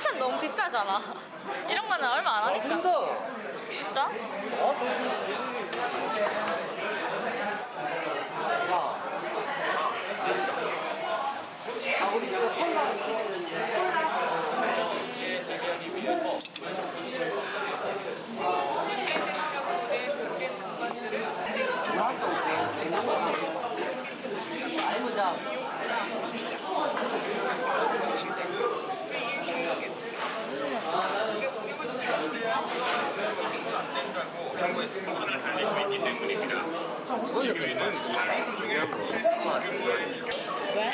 컨디션 너무 비싸잖아. 이런 거는 얼마 안 하니까. 좀 더. 진짜? 아, 우리 이거 콜라. 나한테 올게. 아이 보자. 왜?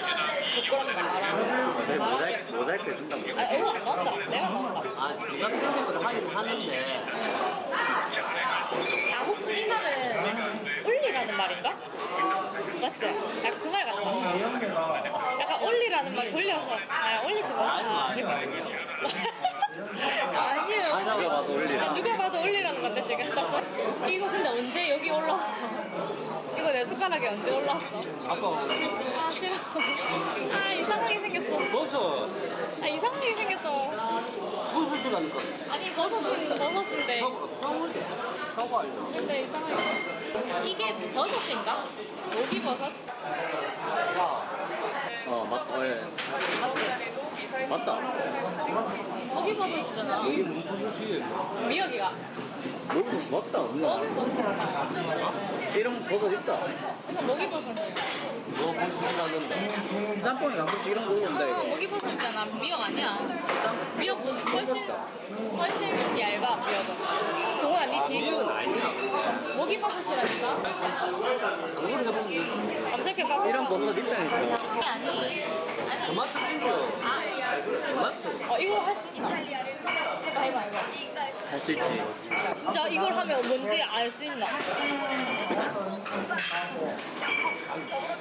부끄럽다 말하는 어차피 모자이크, 모자이크 해준다고. 아, 얼굴 안 나온다. 내가 나온다. 아, 네가 편집을 하긴 하는데. 아, 혹시 이 말은 올리라는 말인가? 맞지? 약간 그말 같다. 약간 올리라는 말 돌려서 아 올리지 마. 아, 아니, 아니, 아니에요. 아니, 나 누가 봐도 올리라. 아, 누가 봐도 올리라는 건데 지금 짜짜. 이거 근데 언제 여기 올라왔어? 이거 내 숟가락에 언제 올라왔어? 아까 아 싫어. 아 이상하게 생겼어. 없어. 아 이상하게 생겼어. 무슨 소리가 니까 아니 버섯은 버섯인데. 형을 사과 알려. 근데 이상하게. 이게 버섯인가? 모기 버섯? 어, 맞, 어, 예. 맞지? 맞다. 모기 버섯이잖아. 무슨 소리지? 미역이가. 버섯 맞다. 버섯. 이런 버섯 있다. 그래서 모기 버섯이에요. 너 무슨 나는데? 짬뽕에 가끔씩 이런 거 아, 이거. 모기 버섯 있잖아. 미역 아니야. 미역은 훨씬 훨씬 얇아 미역은. 동원 아니지? 미역은 아니야. 모기 버섯이라니까. 그걸 해보면 검색해봐. 이런 버섯 있다니까. 아니 아니. 토마토. 어 이거 할 수 있다. 해봐 해봐 해봐. 할 수 있지. 진짜 이걸 하면 뭔지 알 수 있나?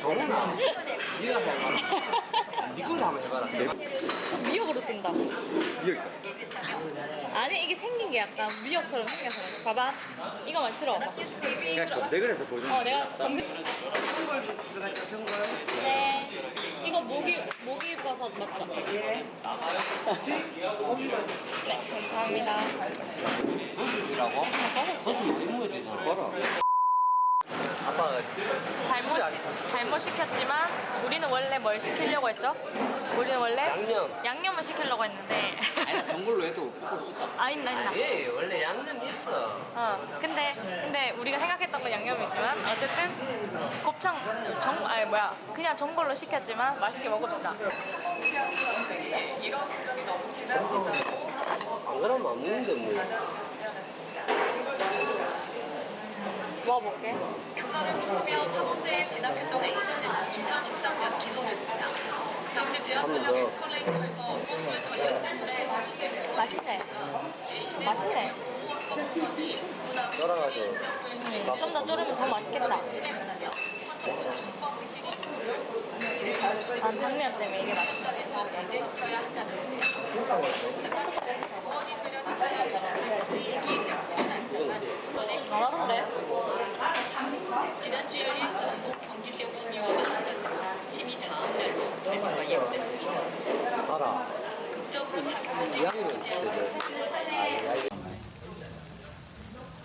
동훈아. 네가 해봐. 이걸 한번 해봐라. 미역으로 뜬다고. 이거 아니 이게 생긴 게 약간 미역처럼 생겨서. 봐봐. 이거 만 들어봐. 그냥 검색을 해서 보여주는 어 내가 검색. 네. 이거 모기 모기 버섯 맞죠? 네 감사합니다. 무슨이라고? 무슨 왜 먹어야 되냐? 봐라. 잘못 시, 잘못 시켰지만 우리는 원래 뭘 시키려고 했죠? 우리는 원래 양념. 양념을 시키려고 했는데 아니 전골로 해도 먹을 수 있다. 아 있나 있나. 예, 원래 양념 있어. 어 근데 근데 우리가 생각했던 건 양념이지만 어쨌든 곱창 정 아니 뭐야 그냥 전골로 시켰지만 맛있게 먹읍시다. 안 그러면 안 먹는데 뭐. 먹어볼게. 교사를 부르며 사범대에 진학했던 A씨는 2013년 기소됐습니다. 당시 지하철역 에스컬레이터에서 무언가 전략 센터에 장식되고 맛있네. 맛있네. 썰어가지고. 음, 좀더 졸으면 더 맛있겠다. 난 당면 때문에 이게 맛있어. 배제시켜야 한다는 부모님들은 이기 장치는 않지만 안 하던데? 지난주 열린 전국 경기지역 심의와 심의 다음 날로 발표가 예고됐습니다. 봐라. 극적으로 되죠.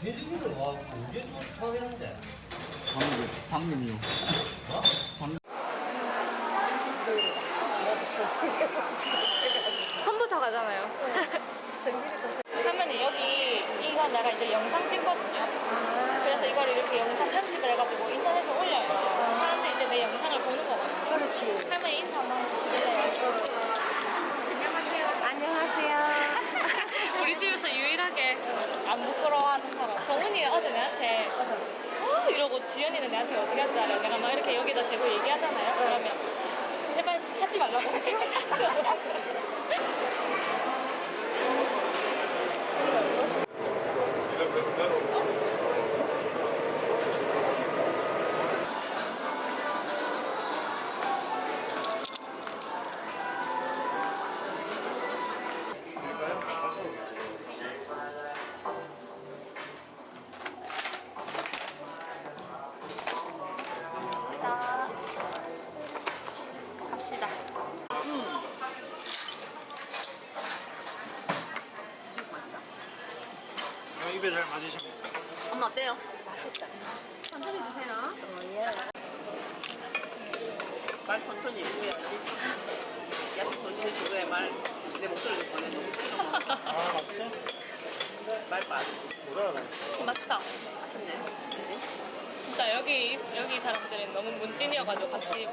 돼지고기를 와, 언제 또 타겠는데? 선부터 가잖아요. 그러면 여기 이거 내가 이제 영상 찍거든요. 그래서 이걸 이렇게 영상 편집을 해가지고 인터넷에 올려요. 사람들이 이제 내 영상을 보는 거거든요. 그렇지. 할머니 인사 한번 해주세요. 안녕하세요. 안녕하세요. 우리 집에서 유일하게 안 부끄러워하는 사람. 동훈이 어제 내한테 어? 이러고 지연이는 내한테 어떻게 할줄 알아? 내가 막 이렇게 여기다 대고 얘기하잖아요. 그러면 제발 하지 말라고 하지 말라고. 말 천천히 읽어야지. 약간 천천히 주고야 말내 목소리를 보내줘. 아 맞지? 말 빠르. 뭐라? 맛있다. 맛있네. 그지? 진짜 여기 여기 사람들은 너무 문찐이어가지고 같이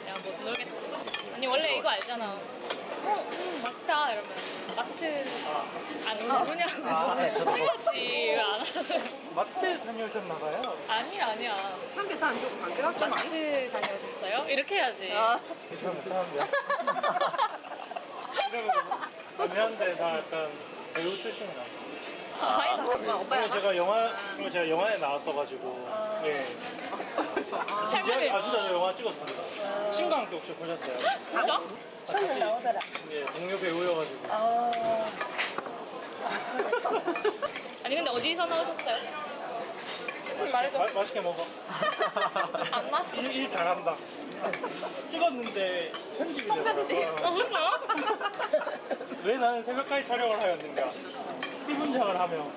그냥 못 놀겠어. 아니 원래 이거 알잖아. 어, 음, 맛있다 이러면 마트 안 모르냐고 아, 네, 해야지 왜안 하는? 마트 다녀오셨나봐요. 아니야 아니야. 한 개 다안 주고 관계 없잖아. 마트 다녀오셨어요? 이렇게 해야지. 잘 못하는데요? 이러면 미안한데 나 약간 배우 출신이라. 아니다. 그리고 제가 영화 제가 영화에 나왔어가지고 예. 진지하게 아주 자주 영화 찍었습니다. 신강도 혹시 보셨어요? 진짜? 예, 동료 배우여가지고. 아 니 근데 어디서 나오셨어요? 말해줘. 마, 맛있게 먹어. 안 나왔어. 일, 일 잘한다. 찍었는데 편집이 되더라고. 어 그래요? 왜 나는 새벽까지 촬영을 하였는가? 이 분장을 하며.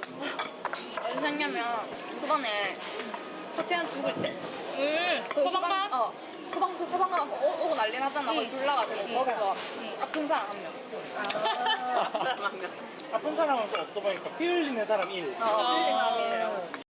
무슨 생냐면 저번에 박태현 죽을 때 응. 그 소방관? 어 소방서 소방관 오고 난리 났잖아. 거기 둘러가지고 거기서 아픈 사람 한 명. 아픈 사람 한 명. 아픈 사람 한명또 보니까 피 흘리는 사람 1. 어, 피 흘리는 사람 1.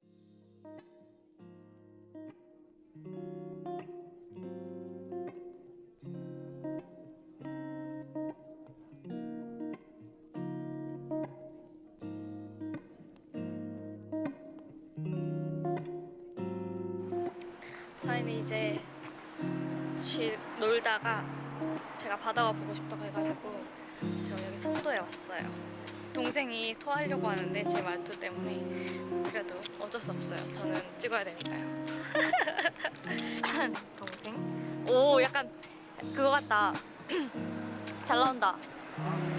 놀다가 제가 바다가 보고 싶다고 해가지고 저 여기 송도에 왔어요. 동생이 토하려고 하는데 제 말투 때문에 그래도 어쩔 수 없어요. 저는 찍어야 되니까요. 동생? 오 약간 그거 같다. 잘 나온다.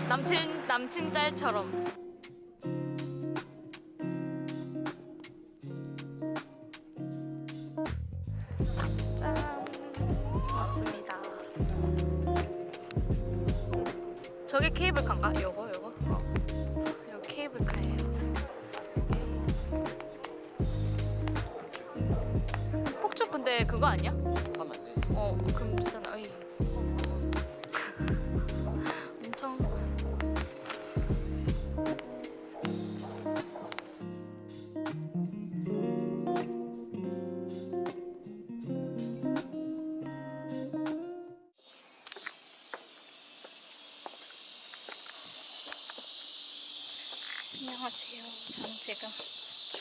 남친 남친 짤처럼. 케이블카인가? 요거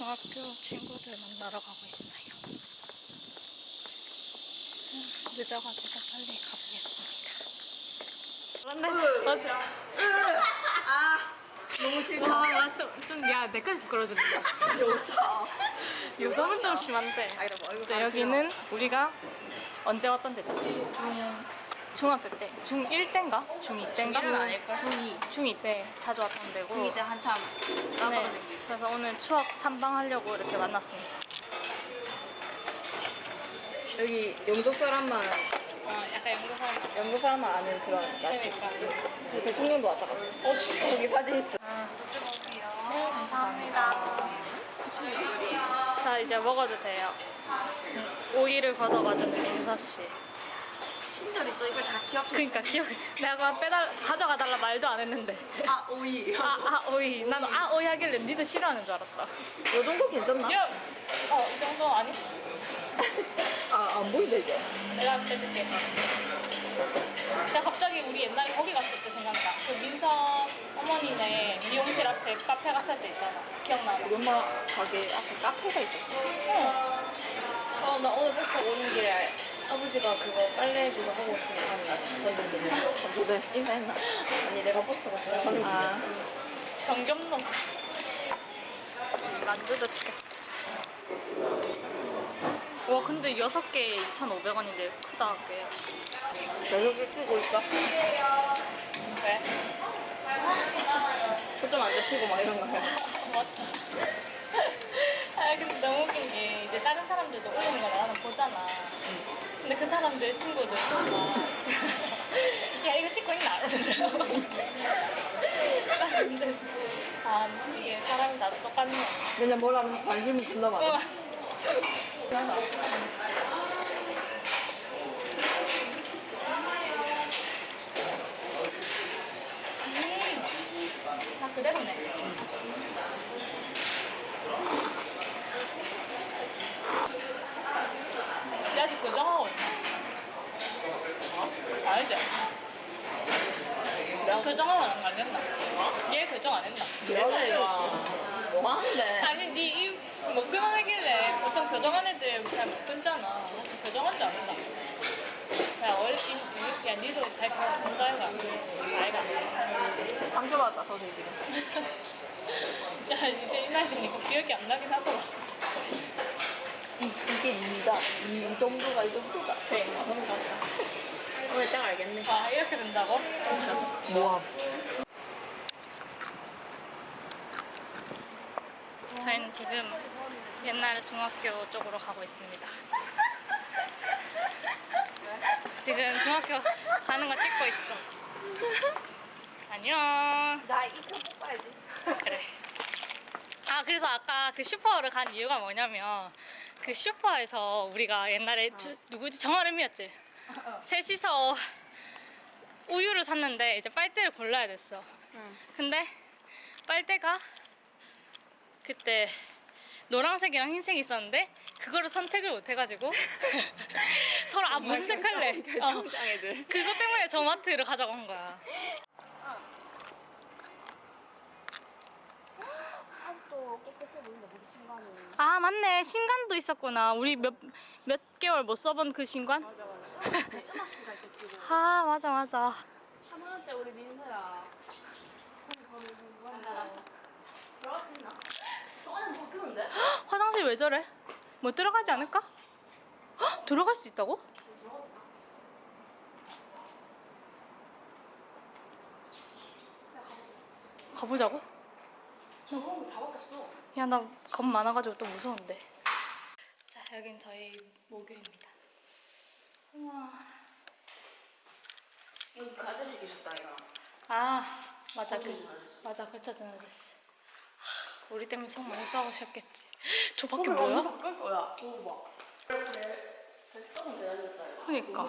학교 친구들 만나러 가고 있어요. 음, 늦어가지고 빨리 가보겠습니다. 맞네. 맞아. 너무 싫다. 와, 와, 좀, 좀, 야, 내까지 부끄러워진다. 여자. 요즘은 좀 심한데. 아. 이거 네, 여기는 우리가 언제 왔던 데죠? 중, 중학교 때. 중1 때인가? 중2 때인가? 중1은 아닐걸? 중2. 중2 때 자주 왔던 데고. 중2 때 한참 네. 그래서 오늘 추억 탐방하려고 이렇게 만났습니다. 여기 영국 사람만 어, 약간 영국 사람. 영국 사람만 아는 그런 그러니까. 그 대통령도 왔다 갔어. 어, 씨. 여기 사진 있어. 네, 감사합니다. 자, 이제 먹어도 돼요. 오이를 걷어가지는 민서씨. 친절히 또 이걸 다 기억해. 그러니까 기억 내가 빼달 가져가 달라 말도 안 했는데 아 오이. 아, 아 오이 나는 아 오이 하길래 니도 싫어하는 줄 알았다 요 정도 괜찮나? 야! 어 이 정도 아니? 아 안 보인다 이제. 내가 빼줄게 내가 갑자기 우리 옛날에 거기 갔을 때 생각나 그 민서 어머니네 미용실 앞에 카페 갔을 때 있잖아 기억나나? 우리 엄마 가게 앞에 카페가 있었어. 응. 어, 나 오늘 버스 타고 오는 길에 아버지가 그거 빨래 그거 하고 오시는 건조대. 건조대. 인사했나? 아니 내가 버스 타고 왔어요 아. 경겸놈 만두도 시켰어 와 근데 여섯 개에 2,500원인데 크다 꽤 가격을 쓰고 있어. 왜? 초점 안 잡히고 막 이런 거 해. 근데 너무 웃긴 게 이제 다른 사람들도 올리는 걸 나는 보잖아. 근데 그 사람들 친구들 야 이거 찍고 있나? 아 이게 사람이 다 똑같네. 왜냐면 뭐라면 관심이 존나 많아. 우와. 음, 다 그대로네. 내 아직 교정하고 있나? 어? 알지? 내가 교정하고 안 갔나? 얘 교정 안 했나? 뭐 하는데? 아니 니입못 끊어내길래 보통 교정한 애들 잘 못 끊잖아 교정한 줄 알았나? 야 어렵긴 야 니도 잘 본다 해가 아이가 상처받았다, 선생님. 야 이제 이 나이 되니까 기억이 안 나긴 하더라 이, 이게 이다. 이, 이 정도가 이 정도다. 그래 오늘 딱 알겠네. 아 이렇게 된다고? 모함. 저희는 지금 옛날 중학교 쪽으로 가고 있습니다 지금 중학교 가는 거 찍고 있어 안녕 나 이거 뽑아야지. 그래. 아 그래서 아까 그 슈퍼를 간 이유가 뭐냐면 그 슈퍼에서 우리가 옛날에 주- 누구지 정아름이었지. 셋이서 우유를 샀는데 이제 빨대를 골라야 됐어. 근데 빨대가 그때 노란색이랑 흰색이 있었는데 그거를 선택을 못 해가지고 서로 아 무슨 색 할래? 어. 결정장 애들. 그것 때문에 저 마트를 가져간 거야. 아 맞네. 신관도 있었구나. 우리 몇 몇 개월 못 써본 그 신관? 아 맞아. 맞아 3학년 때 우리 민서야. 들어갈 수 있나? 안에 바뀌는데? 화장실 왜 저래? 못 들어가지 않을까? 헉, 들어갈 수 있다고? 가보자고 저런 거 다 바뀌었어. 야 나 겁 많아가지고 또 무서운데 자 여긴 저희 모교입니다 우와 여기 그 아저씨 계셨다, 이거. 아 맞아 그 맞아 고쳐주는 아저씨 하, 우리 때문에 속 많이 싸우셨겠지 저 밖에 뭐야? 바꿀 거야. 되겠다, 이거. 그니까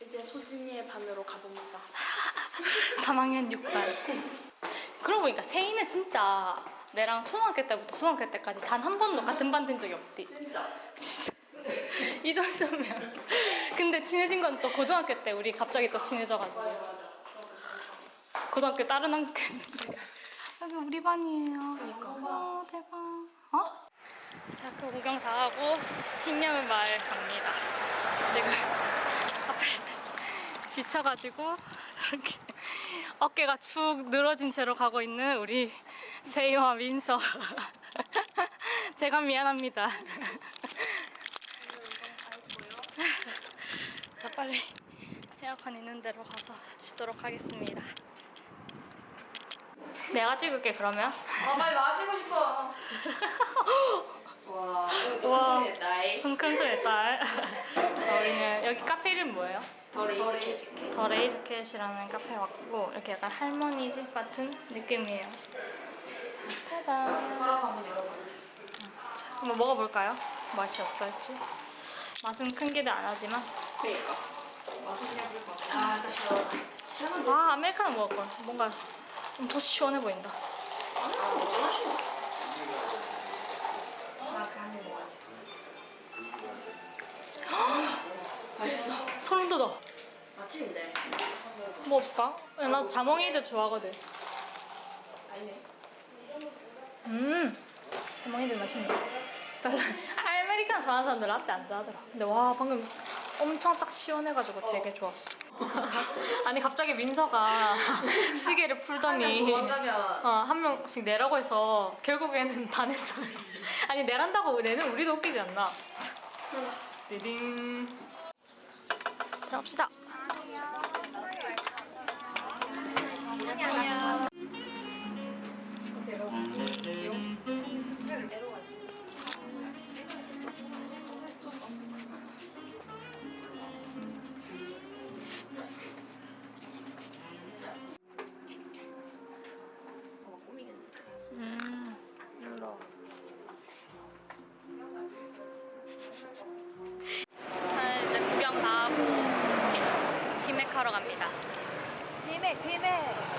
이제 소진이의 반으로 가봅니다. 3학년 6반 그러고 보니까 세이는 진짜 내랑 초등학교 때부터 중학교 때까지 단 한 번도 같은 반 된 적이 없디 진짜. 진짜. 이 정도면. 근데 친해진 건 또 고등학교 때 우리 갑자기 또 친해져가지고. 고등학교 다른 학교였는데 여기 우리 반이에요. 그러니까. 어, 대박. 어? 자 학교 구경 다 하고 흰야물 마을 갑니다. 지금 앞에 지쳐가지고 저렇게 어깨가 축 늘어진 채로 가고 있는 우리 세이와 민서 제가 미안합니다 자 빨리 에어컨 있는 데로 가서 쉬도록 하겠습니다 내가 찍을게 그러면 아, 빨리 마시고 싶어. 와. 너무 나이. 흥큼소의 딸. 자, 우리는 여기 카페? 더 레이즈. 더 레이즈캣이라는 카페에 왔고 이렇게 약간 할머니 집 같은 느낌이에요. 짜잔. 사람 한번 열어봐. 자, 한번 먹어볼까요? 맛이 어떨지. 맛은 큰 기대 안 하지만. 그니까. 맛은 그냥 그럴 것 같아. 아, 나 싫어. 싫으면 아 아메리카노 먹을 걸. 뭔가 좀 더 시원해 보인다. 아메리카노 어쩌나 싫어. 아, 그한입 먹어야지. 맛있어. 소름 돋아. 맛집인데. 먹어볼까? 야, 나 자몽이도 좋아하거든. 아니네. 음, 자몽이도 맛있네. 별로 아메리카노 좋아하는 사람들 라떼 안 좋아하더라. 근데 와 방금 엄청 딱 시원해가지고 되게 좋았어. 아니 갑자기 민서가 시계를 풀더니 어, 한 명씩 내라고 해서 결국에는 다 냈어요. 아니 내란다고 내는 우리도 웃기지 않나? 디딩 들어갑시다. Gracias.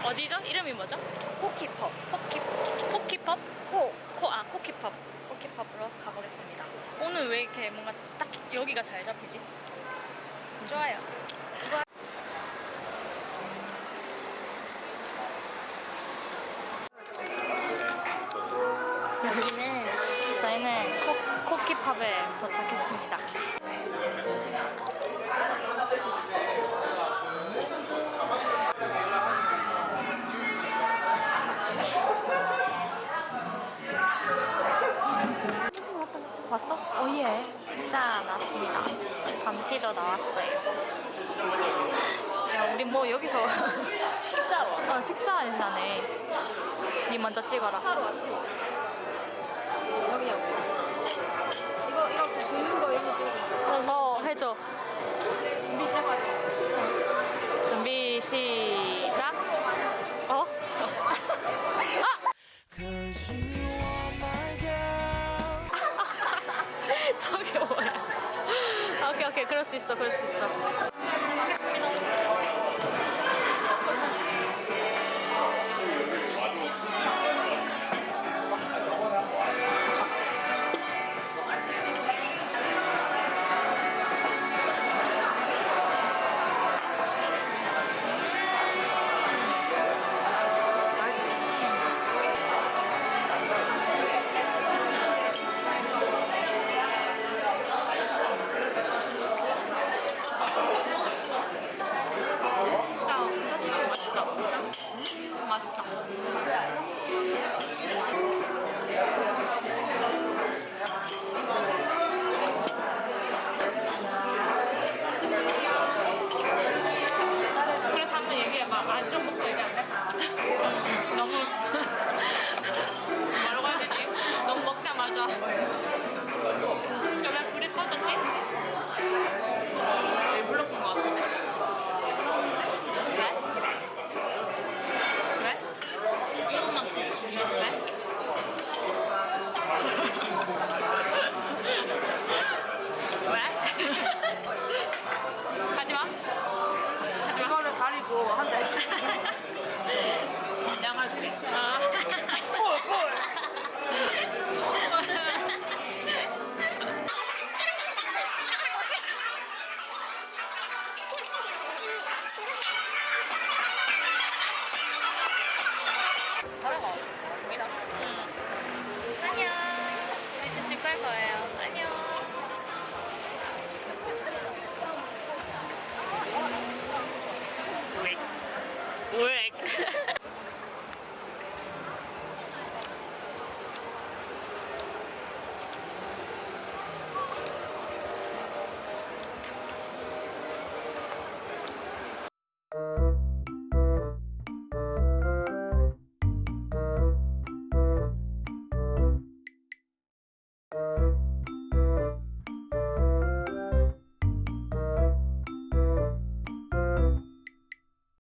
어디죠? 이름이 뭐죠? 포키 포키펍? 코 코, 아 코키펍. 코키펍으로 가보겠습니다. 오늘 왜 이렇게 뭔가 딱 여기가 잘 잡히지? 좋아요. 여기는 저희는 코, 코키펍에 도착했습니다. 왔어? 어, 예. 짠, 나왔습니다. 감티도 나왔어요. 야, 우리 뭐 여기서 식사로? 어, 식사하네. 니 먼저 찍어라. 하루 왔지 그럴 수 있어, 그럴 수 있어.